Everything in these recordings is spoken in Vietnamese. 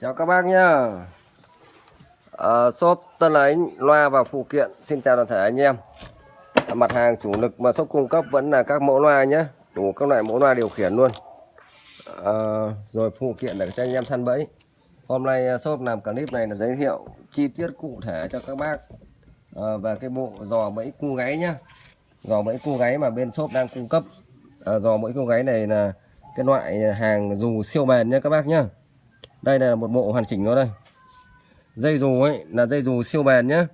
Chào các bác nhá. À, Shop Tân Ánh loa và phụ kiện. Xin chào toàn thể anh em. Mặt hàng chủ lực mà shop cung cấp vẫn là các mẫu loa nhé Đủ các loại mẫu loa điều khiển luôn. À, Rồi phụ kiện để cho anh em săn bẫy. Hôm nay ờ, shop làm clip này là giới thiệu chi tiết cụ thể cho các bác. À, Về cái bộ giò bẫy cu gáy nhá. Giò bẫy cu gáy mà bên shop đang cung cấp. À, Giò bẫy cu gáy này là cái loại hàng dù siêu bền nhé các bác nhá đây là một bộ hoàn chỉnh nó đây. Dây dù ấy là dây dù siêu bền nhé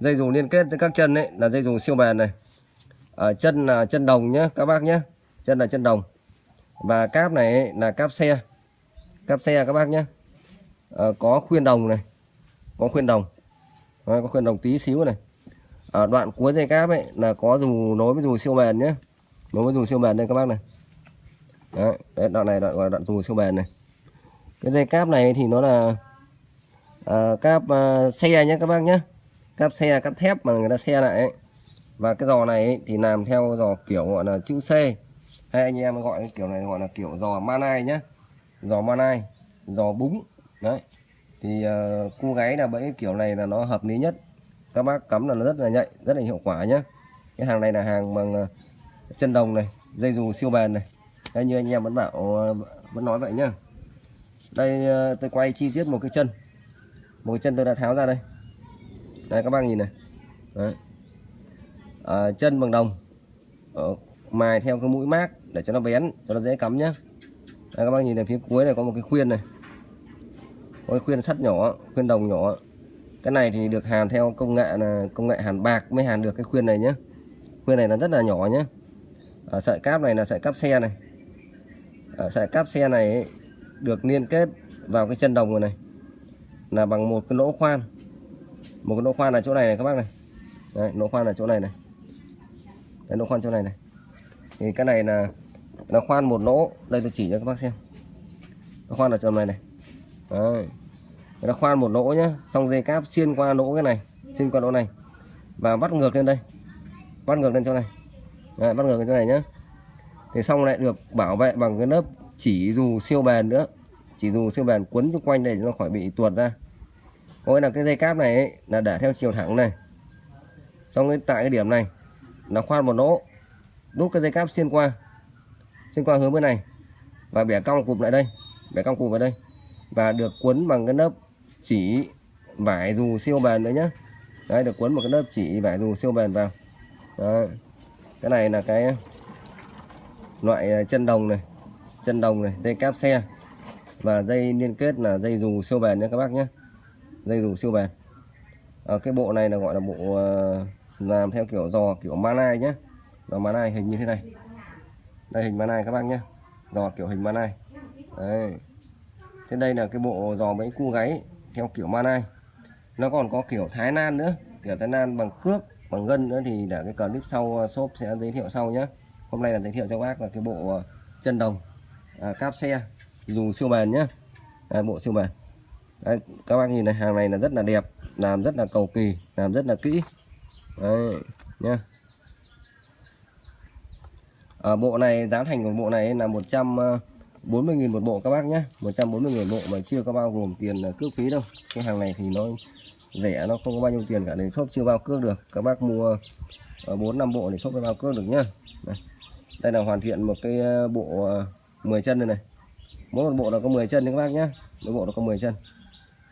dây dù liên kết với các chân ấy là dây dù siêu bền này. Ở chân là chân đồng nhé các bác nhé chân là chân đồng. Và cáp này ấy, là cáp xe. Cáp xe các bác nhé à, ờ, có khuyên đồng này. Có khuyên đồng. À, có khuyên đồng tí xíu này. Ở đoạn cuối dây cáp ấy là có dù nối với dù siêu bền nhé nối với dù siêu bền đây các bác này. Đấy, đấy đoạn này đoạn gọi là đoạn dù siêu bền này cái dây cáp này thì nó là uh, cáp uh, xe nhé các bác nhé cáp xe cáp thép mà người ta xe lại ấy. và cái giò này ấy, thì làm theo giò kiểu gọi là chữ C. Hay anh em gọi cái kiểu này gọi là kiểu giò manai nhé giò manai giò búng. Đấy. Thì ờ, uh, cu gáy là bẫy kiểu này là nó hợp lý nhất. Các bác cắm là nó rất là nhạy rất là hiệu quả nhé cái hàng này là hàng bằng uh, chân đồng này dây dù siêu bền này. Đấy, như anh em vẫn bảo uh, vẫn nói vậy nhá đây ờ, tôi quay chi tiết một cái chân. Một cái chân tôi đã tháo ra đây. Đây các bác nhìn này. Đấy. À, chân bằng đồng. Ở mài theo cái mũi mác để cho nó bén cho nó dễ cắm nhá. Đây, các bác nhìn này phía cuối này có một cái khuyên này. Có cái khuyên sắt nhỏ khuyên đồng nhỏ. Cái này thì được hàn theo công nghệ là công nghệ hàn bạc mới hàn được cái khuyên này nhé khuyên này là rất là nhỏ nhé à, sợi cáp này là sợi cáp xe này. À, sợi cáp xe này ấy, được liên kết vào cái chân đồng này, này. Là bằng một cái lỗ khoan. Một cái lỗ khoan là chỗ này này các bác này. Đấy, lỗ khoan là chỗ này này. Đấy, lỗ khoan chỗ này này. Thì cái này là nó khoan một lỗ. Đây tôi chỉ cho các bác xem. Nó khoan ở chỗ này này. Đấy. nó khoan một lỗ nhá. Xong dây cáp xuyên qua lỗ cái này xuyên qua lỗ này. Và bắt ngược lên đây. Bắt ngược lên chỗ này. Đấy, bắt ngược lên chỗ này nhá. Thì xong lại được bảo vệ bằng cái lớp chỉ dù siêu bền nữa chỉ dù siêu bền quấn xung quanh để nó khỏi bị tuột ra. Có nghĩa là cái dây cáp này ấy, là để theo chiều thẳng này. Xong cái tại cái điểm này nó khoan một lỗ đút cái dây cáp xuyên qua xuyên qua hướng bên này và bẻ cong cụp lại đây bẻ cong cụp vào đây và được quấn bằng cái lớp chỉ vải dù siêu bền nữa nhé đấy được quấn một cái lớp chỉ vải dù siêu bền vào. Đấy. cái này là cái ờ, loại ờ, chân đồng này chân đồng này dây cáp xe. Và dây liên kết là dây dù siêu bền nhé các bác nhé. Dây dù siêu bền. À, cái bộ này là gọi là bộ ờ, làm theo kiểu giò kiểu manai nhé. Giò manai hình như thế này. Đây hình manai các bác nhé. Giò kiểu hình manai. Đấy. Thế đây là cái bộ giò mấy cu gáy theo kiểu manai. Nó còn có kiểu thái lan nữa. Kiểu thái lan bằng cước bằng gân nữa thì để cái clip sau ờ, shop sẽ giới thiệu sau nhé. Hôm nay là giới thiệu cho bác là cái bộ chân đồng à, cáp xe. Dùng siêu bền nhé à, bộ siêu bền. Đấy, các bác nhìn này hàng này là rất là đẹp làm rất là cầu kỳ làm rất là kỹ. Đấy, nhá. À, bộ này giá thành của bộ này là 140.000 à, một bộ các bác nhé 140.000 bộ mà chưa có bao gồm tiền à, cước phí đâu. Cái hàng này thì nó rẻ nó không có bao nhiêu tiền cả nên shop chưa bao cước được. Các bác mua à, bốn năm bộ thì shop mới bao cước được nhá. Đây, là hoàn thiện một cái bộ 10 chân này này. Mỗi một bộ nó có 10 chân các bác nhé. Mỗi bộ nó có 10 chân.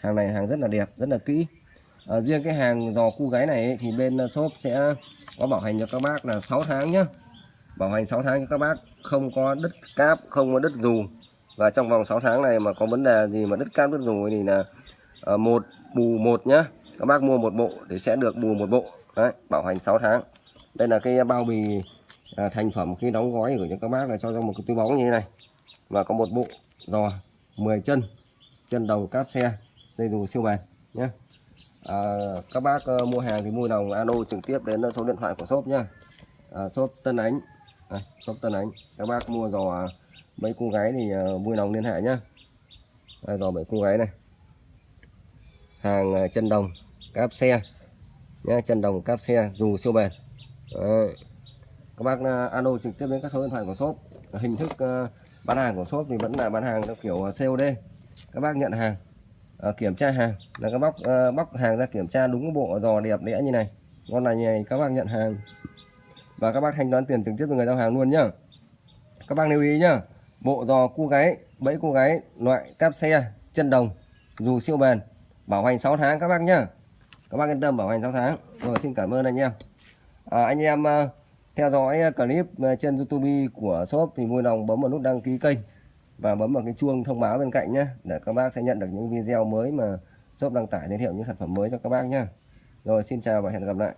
Hàng này hàng rất là đẹp rất là kỹ. À, riêng cái hàng giò cu gáy này ấy, thì bên ờ, shop sẽ có bảo hành cho các bác là 6 tháng nhé. Bảo hành 6 tháng cho các bác không có đứt cáp không có đứt dù. Và trong vòng 6 tháng này mà có vấn đề gì mà đứt cáp đứt dù thì là uh, một bù một nhá các bác mua một bộ thì sẽ được bù một bộ. Đấy bảo hành 6 tháng. Đây là cái bao bì à, thành phẩm khi đóng gói gửi cho các bác là cho ra một cái túi bóng như thế này. Và có một bộ giò 10 chân chân đầu cáp xe dây dù siêu bền nhé à, các bác uh, mua hàng thì mua đồng alo trực tiếp đến ờ, số điện thoại của shop nhé à, shop Tân Ánh. À, shop Tân Ánh. Các bác mua giò à, mấy cô gái thì uh, vui lòng liên hệ nhé à, giò mấy cô gái này. Hàng uh, chân đồng cáp xe nhé chân đồng cáp xe dù siêu bền. Đấy các bác à, alo trực tiếp đến các số điện thoại của shop. Hình thức à, bán hàng của shop thì vẫn là bán hàng theo kiểu à, COD các bác nhận hàng kiểm tra hàng. Là các bác bóc hàng ra kiểm tra đúng bộ giò đẹp đẽ như này. Con này như này các bác nhận hàng. Và các bác thanh toán tiền trực tiếp từ người giao hàng luôn nhá. Các bác lưu ý nhá bộ giò cu gáy bẫy cu gáy loại cáp xe chân đồng dù siêu bền bảo hành 6 tháng các bác nhá. Các bác yên tâm bảo hành 6 tháng. Rồi xin cảm ơn anh em. À, anh em uh, theo dõi ờ, clip ờ, trên youtube của shop thì vui lòng bấm vào nút đăng ký kênh và bấm vào cái chuông thông báo bên cạnh nhé để các bác sẽ nhận được những video mới mà shop đăng tải, giới thiệu những sản phẩm mới cho các bác nhé rồi, xin chào và hẹn gặp lại.